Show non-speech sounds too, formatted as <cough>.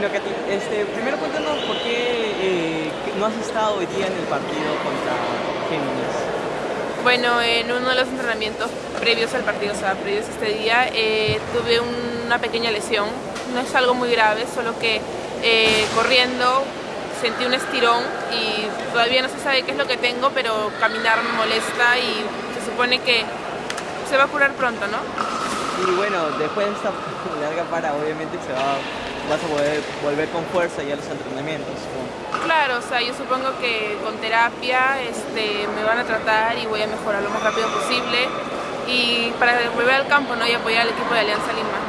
Este, primero cuéntanos por qué eh, no has estado hoy día en el partido contra Géminis. Bueno, en uno de los entrenamientos previos al partido, o sea, previos a este día, eh, tuve una pequeña lesión. No es algo muy grave, solo que eh, corriendo sentí un estirón y todavía no se sabe qué es lo que tengo, pero caminar me molesta y se supone que se va a curar pronto, ¿no? Y bueno, después de esta <laughs> larga para, obviamente se va, vas a poder volver con fuerza ya a los entrenamientos. Claro, o sea, yo supongo que con terapia este, me van a tratar y voy a mejorar lo más rápido posible y para volver al campo ¿no? y apoyar al equipo de Alianza Lima.